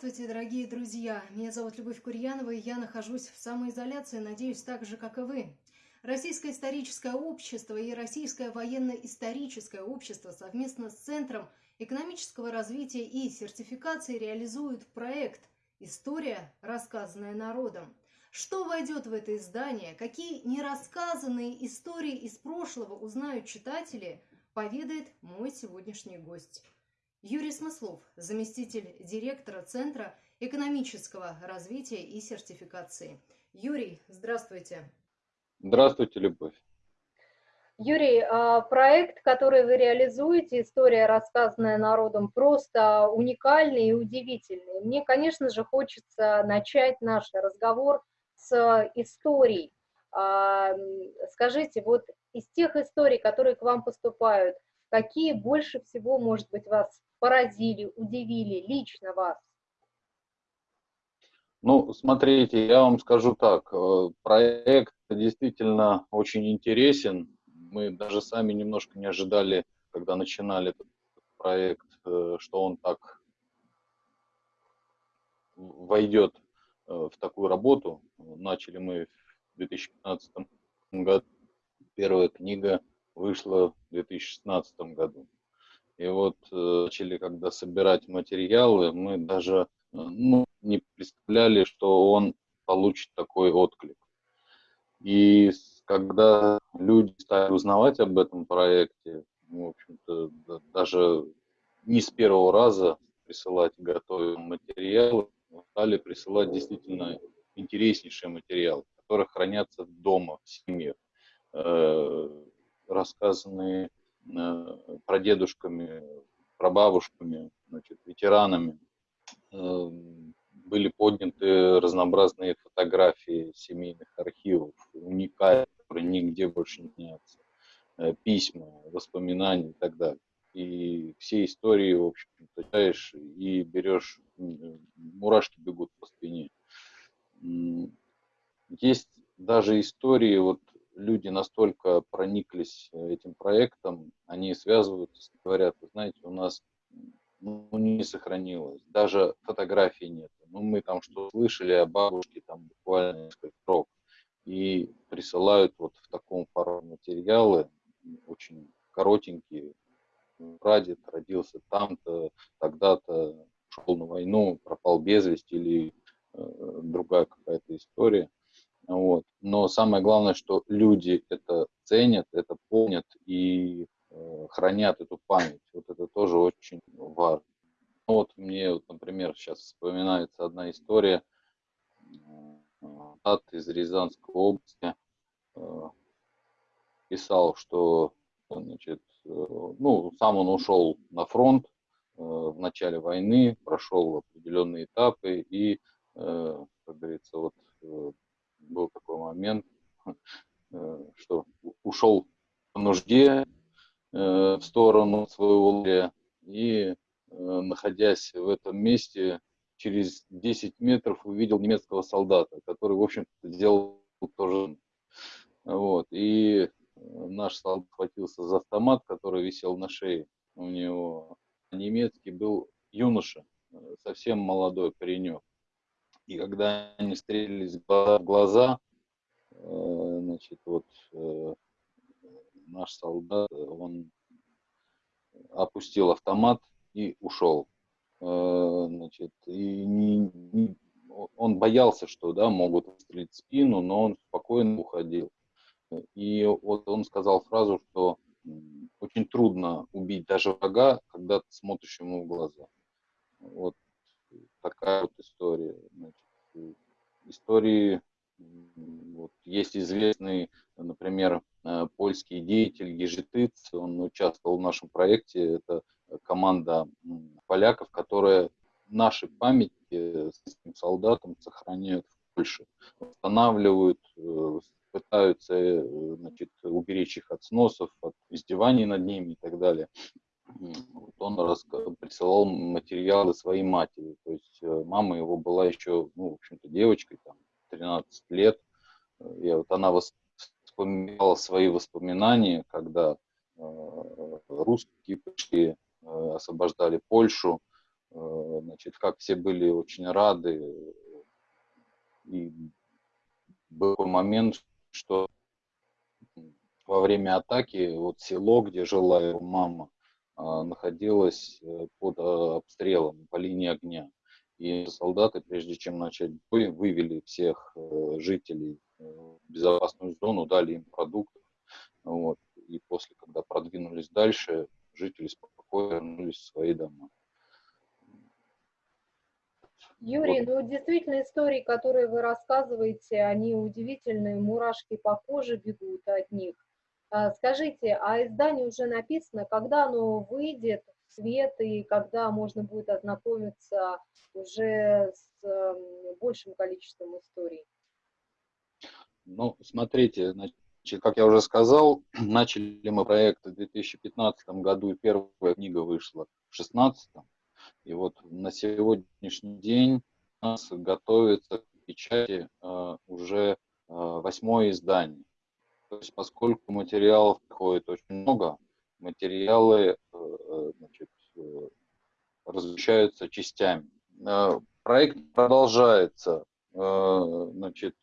Здравствуйте, дорогие друзья! Меня зовут Любовь Курьянова, и я нахожусь в самоизоляции, надеюсь, так же, как и вы. Российское историческое общество и Российское военно-историческое общество совместно с Центром экономического развития и сертификации реализуют проект «История, рассказанная народом». Что войдет в это издание, какие нерассказанные истории из прошлого узнают читатели, поведает мой сегодняшний гость. Юрий Смыслов, заместитель директора Центра экономического развития и сертификации. Юрий, здравствуйте. Здравствуйте, Любовь. Юрий, а, проект, который вы реализуете, история, рассказанная народом, просто уникальный и удивительный. Мне, конечно же, хочется начать наш разговор с историй. А, скажите, вот из тех историй, которые к вам поступают, какие больше всего, может быть, вас поразили, удивили лично вас? Ну, смотрите, я вам скажу так, э, проект действительно очень интересен. Мы даже сами немножко не ожидали, когда начинали этот проект, э, что он так войдет э, в такую работу. Начали мы в 2015 году. Первая книга вышла в 2016 году. И вот э, начали, когда собирать материалы, мы даже э, ну, не представляли, что он получит такой отклик. И когда люди стали узнавать об этом проекте, в общем-то, даже не с первого раза присылать готовые материалы, стали присылать действительно интереснейшие материалы, которые хранятся дома, в семье, э, рассказанные прадедушками, прабабушками, значит, ветеранами. Э, были подняты разнообразные фотографии семейных архивов, уникальные, которые нигде больше не снятся, э, письма, воспоминания и так далее. И все истории, в общем, читаешь и берешь, мурашки бегут по спине. Есть даже истории, вот люди настолько прониклись э, этим проектом, они связываются, говорят, знаете, у нас ну, не сохранилось, даже фотографий нет. Ну, мы там что слышали о бабушке, там буквально несколько строк, и присылают вот в таком формате материалы, очень коротенькие. Прадед родился там-то, тогда-то, ушел на войну, пропал без вести или э, другая какая-то история. Вот. Но самое главное, что люди это ценят, это помнят и э, хранят эту память. Вот это тоже очень важно. Ну, вот мне, вот, например, сейчас вспоминается одна история. От из Рязанской области э, писал, что значит, э, ну, сам он ушел на фронт э, в начале войны, прошел определенные этапы и, э, как говорится, вот э, был такой момент, э, что ушел по нужде э, в сторону своего лагеря и, э, находясь в этом месте, через 10 метров увидел немецкого солдата, который, в общем-то, делал тоже. Вот. И наш солдат схватился за автомат, который висел на шее у него. Немецкий был юноша, совсем молодой паренек. И когда они встретились в глаза, э, значит, вот э, наш солдат, он опустил автомат и ушел. Э, значит, и не, не, он боялся, что да, могут выстрелить в спину, но он спокойно уходил. И вот он сказал фразу, что очень трудно убить даже врага, когда ты смотришь ему в глаза. Вот такая вот история. Значит, истории вот, есть известный, например, э, польский деятель Ежетыц, он участвовал в нашем проекте, это команда поляков, которая наши памяти с этим солдатом сохраняют в Польше, восстанавливают, э, пытаются э, значит, уберечь их от сносов, от издеваний над ними и так далее вот он присылал материалы своей матери. Э, мама его была еще, ну, в общем-то, девочкой, там, 13 лет. И вот она вспоминала свои воспоминания, когда э, русские пришли, э, освобождали Польшу. значит, как все были очень рады. И был момент, что во время атаки вот село, где жила его мама, находилось под обстрелом по линии огня. И солдаты, прежде чем начать бой, вывели всех жителей в безопасную зону, дали им продукты. Вот. И после, когда продвинулись дальше, жители спокойно вернулись в свои дома. Юрий, ну действительно истории, которые вы рассказываете, они удивительные, мурашки по коже бегут от них. А, скажите, а издание уже написано, когда оно выйдет свет и когда можно будет ознакомиться уже с эм, большим количеством историй? Ну, смотрите, значит, как я уже сказал, начали мы проект в 2015 году, и первая книга вышла в 2016. И вот на сегодняшний день у нас готовится к печати э, уже э, восьмое издание. То есть поскольку материалов приходит очень много, материалы э, значит, размещаются частями. Э, проект продолжается Э, значит,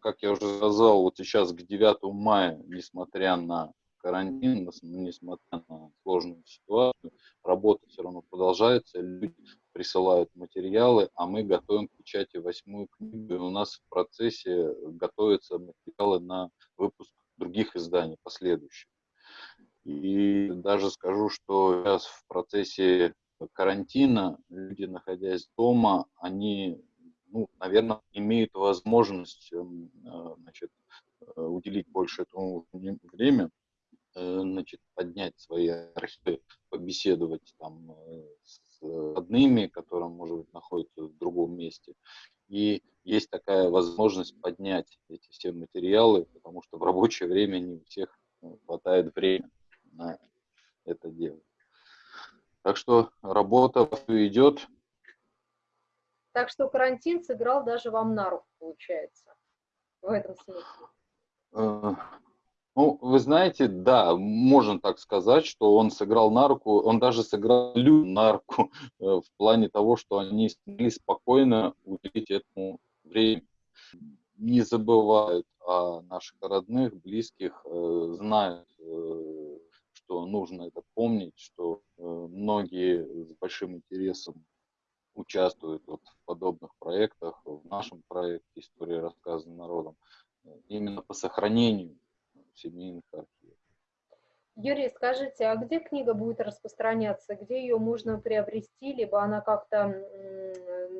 как я уже сказал, вот сейчас к 9 мая, несмотря на карантин, несмотря на сложную ситуацию, работа все равно продолжается, люди присылают материалы, а мы готовим к печати восьмую книгу, и у нас в процессе готовятся материалы на выпуск других изданий последующих. И даже скажу, что сейчас в процессе карантина люди, находясь дома, они ну, наверное, имеют возможность эм, э, значит, э, уделить больше этому время, э, значит, поднять свои архивы, побеседовать там с родными, которые, может быть, находятся в другом месте. И есть такая возможность поднять эти все материалы, потому что в рабочее время не у всех хватает времени на это дело. Так что работа идет, так что карантин сыграл даже вам на руку, получается, в этом смысле. Э, ну, вы знаете, да, можно так сказать, что он сыграл на руку, он даже сыграл на руку э, в плане того, что они смогли спокойно уделить этому время. Не забывают о наших родных, близких, э, знают, что нужно это помнить, что многие с большим интересом участвуют вот в подобных проектах, в нашем проекте «История рассказана народом», именно по сохранению семейных архивов. Юрий, скажите, а где книга будет распространяться? Где ее можно приобрести, либо она как-то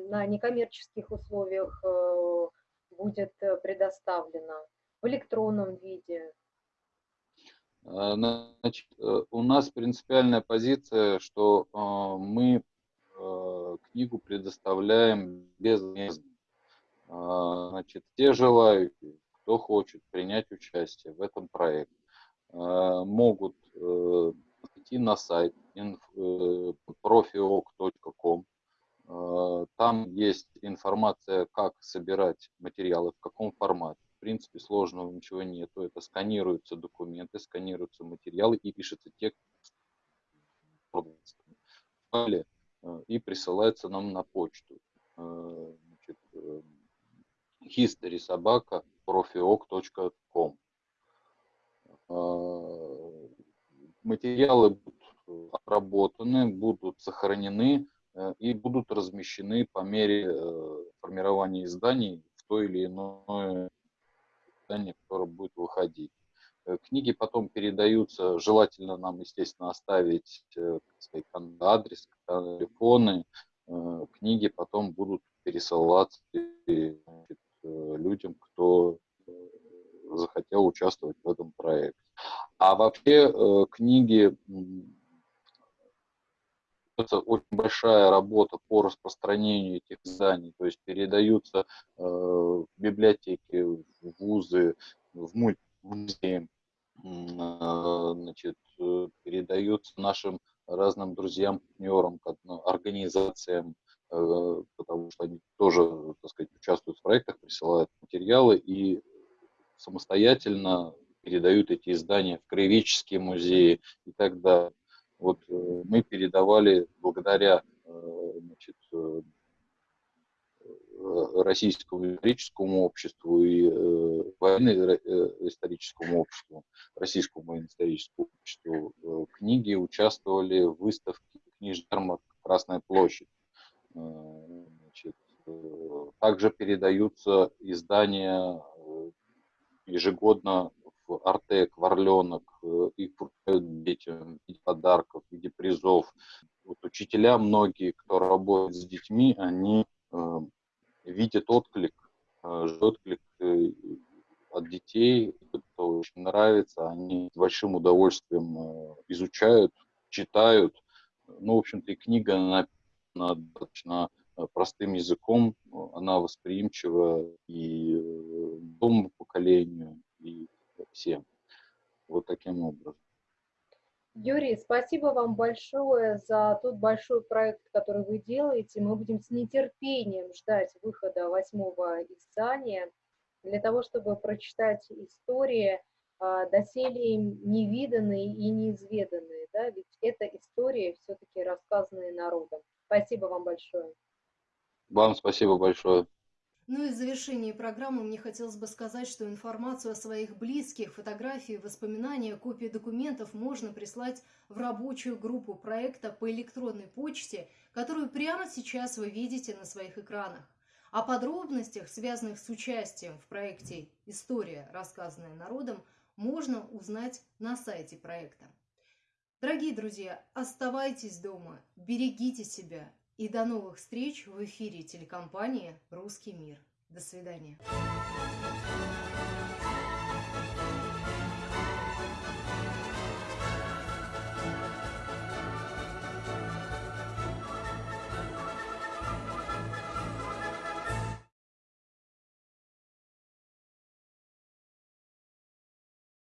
на некоммерческих условиях э, будет предоставлена в электронном виде? Э, значит, э, у нас принципиальная позиция, что мы Э, книгу предоставляем. А, значит, те желающие, кто хочет принять участие в этом проекте, а, могут э, идти на сайт profioc.com. А, там есть информация, как собирать материалы, в каком формате. В принципе, сложного ничего нету. Это сканируются документы, сканируются материалы и пишется текст Э, и присылается нам на почту. Э, значит, э, history собака profioc.com. Материалы будут обработаны, будут сохранены и будут размещены по мере формирования изданий в то или иное издание, которое будет выходить. Э, книги потом передаются, желательно нам, естественно, оставить э, сказать, адрес, телефоны. Э, книги потом будут пересылаться людям, кто захотел участвовать в этом проекте. А вообще книги это очень большая работа по распространению этих изданий, то есть передаются в библиотеки, в вузы, в музеи, а, значит, э, передаются нашим разным друзьям, партнерам, организациям, э, потому что они тоже, так сказать, участвуют в проектах, присылают материалы и самостоятельно передают эти издания в краеведческие музеи и так далее. Вот э, мы передавали благодаря значит, российскому историческому обществу и военно-историческому обществу, российскому военно-историческому обществу книги участвовали в выставке книжных ярмарок «Красная площадь». Значит, также передаются издания ежегодно в Артек, в Орленок, их вручают детям подарков, в виде призов. Вот учителя многие, кто работает с детьми, они э, видят отклик, э, отклик э, от детей, это очень нравится, они с большим удовольствием э, изучают, читают. Ну, в общем-то, и книга написана достаточно э, простым языком, она восприимчива и новому поколению, и всем. Юрий, спасибо вам большое за тот большой проект, который вы делаете. Мы будем с нетерпением ждать выхода восьмого издания для того, чтобы прочитать истории, а, доселе невиданные и неизведанные. Да? Ведь это истории все-таки рассказанные народом. Спасибо вам большое. Вам спасибо большое. Ну и в завершении программы мне хотелось бы сказать, что информацию о своих близких, фотографии, воспоминания, копии документов можно прислать в рабочую группу проекта по электронной почте, которую прямо сейчас вы видите на своих экранах. О подробностях, связанных с участием в проекте «История, рассказанная народом», можно узнать на сайте проекта. Дорогие друзья, оставайтесь дома, берегите себя и до новых встреч в эфире телекомпании «Русский мир». До свидания.